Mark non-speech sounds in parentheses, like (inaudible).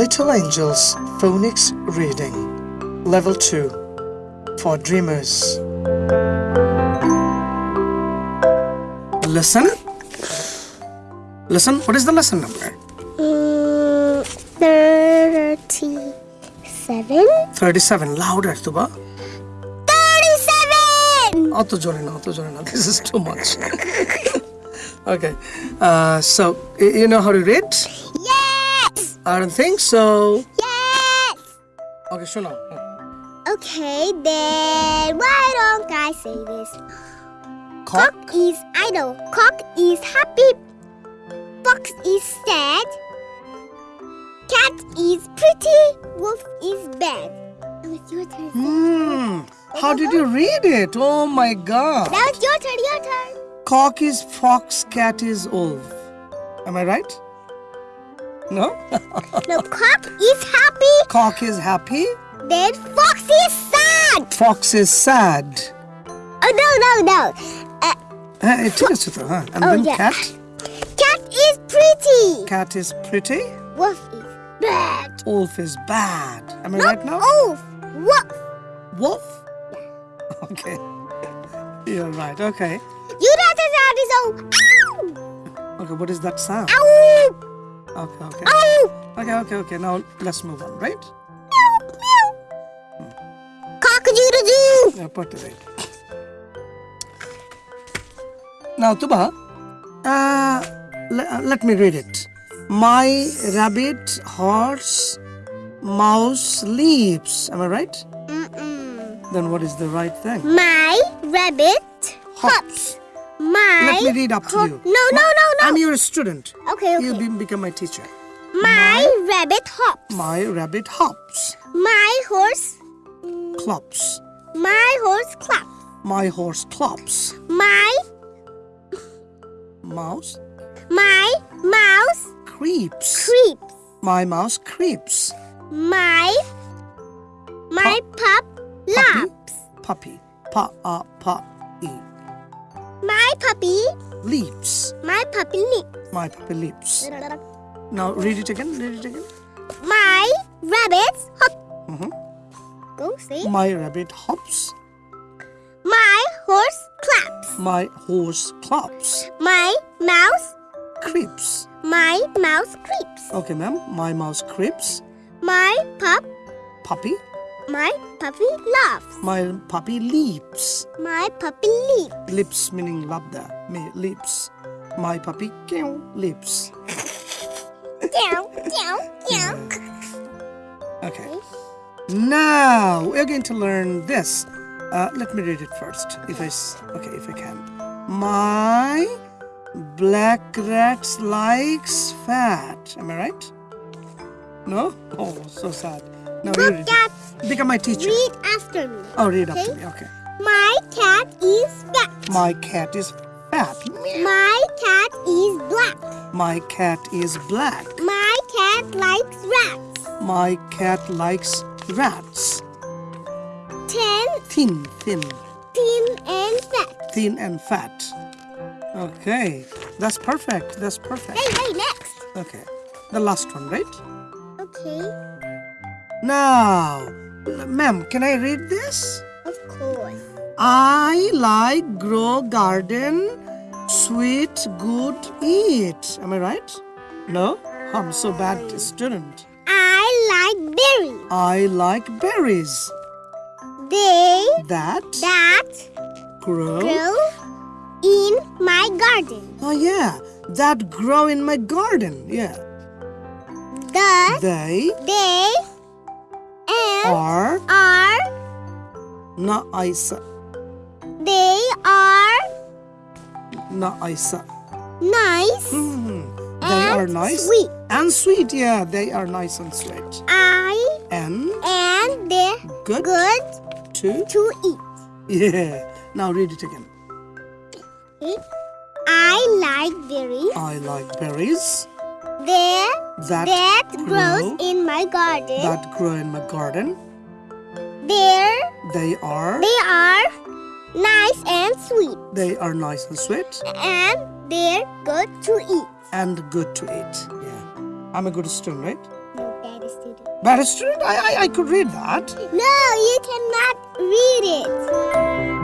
Little Angels Phonics Reading Level 2 for Dreamers. Listen. Listen, what is the lesson number? Mm, 37? 37. Louder, Tuba. 37! অত জোরে না অত জোরে না (laughs) this is too much (laughs) okay uh, so y- you know how to read Yes! I don't think so Yes! okay শোনো Okay, then why don't I say this? cock Cock is idle. Cock is happy. Fox is sad. Cat is pretty. Wolf is bad. Now it's your turn. hmm how did you read it oh my god Now it's your turn. Your turn. cock is fox cat is wolf am I right no? no, cock is happy. Cock is happy. Then fox is sad. Fox is sad. Oh, no, no, no. Uh, uh, it is, huh? And oh, then yeah. cat? Cat is pretty. Cat is pretty. Wolf is bad. Wolf is bad. Am I Not right now? Wolf. Wolf. Wolf? Yeah. Okay. (laughs) You're right, okay. You know the sound is oh, ow! Okay, what is that sound? Ow! Okay, okay. Ow! Okay, okay, okay. Now let's move on, right? Meow, meow. Cock-a-doodle-doo. Yeah, put it right. Now, Tuba, uh, le- let me read it. My rabbit, horse, mouse, leaps. Am I right? Mm-mm. Then what is the right thing? My rabbit hops. My Let me read up to you. No, no, no, no. I'm your student. okay, okay. You'll be, become my teacher. my rabbit hops. My rabbit hops, My horse. clops. My horse claps. My horse clops. My Mouse my mouse creeps. creeps. My mouse creeps. My my pup laps. Puppy. Pa a pa e. Puppy. Leaps. My puppy leaps. My puppy leaps. Now read it again. Read it again. My rabbits hop. Mhm. Go say. My rabbit hops. My horse claps. My horse claps. My mouse. Creeps. My mouse creeps. Okay, ma'am. My mouse creeps. My pup. Puppy. My puppy laughs. My puppy leaps. My puppy leaps. Lips meaning labda. Me leaps. My puppy meow, leaps. Down, down, down. (laughs) Okay. Now we're going to learn this. Uh, let me read it first. If I okay, if I can. My black rat likes fat. Am I right? No? Oh, so sad. Now you read Look at. Become my teacher. Read after me. Oh, read okay. me. Okay. My cat is fat. My cat is fat. My cat is black. My cat is black. My cat likes rats. My cat likes rats. Ten, Thin, thin, thin, and fat. thin and fat. Okay, that's perfect. That's perfect. Hey, hey, next. Okay, the last one, right? Okay, Now, ma'am, can I read this? of course. I like grow garden, sweet, good, eat. Am I right? No? Oh, I'm so bad student. I like berries. I like berries They that that grow. grow in my garden. Oh yeah, that grow in my garden. Yeah, The they they are are not Isa, they are not Isa. nice Hmm, They are and nice sweet. and sweet. Yeah, they are nice and sweet I and and they're good, good too. to eat. Yeah. Now read it again. I like berries. I like berries There that that grows grow in my garden. that grow in my garden. There They are they are nice and sweet, they are nice and sweet and they're good to eat. and good to eat. Yeah, I'm a good student, right? No, bad student. Bad student? I, I, I could read that. No, you cannot read it.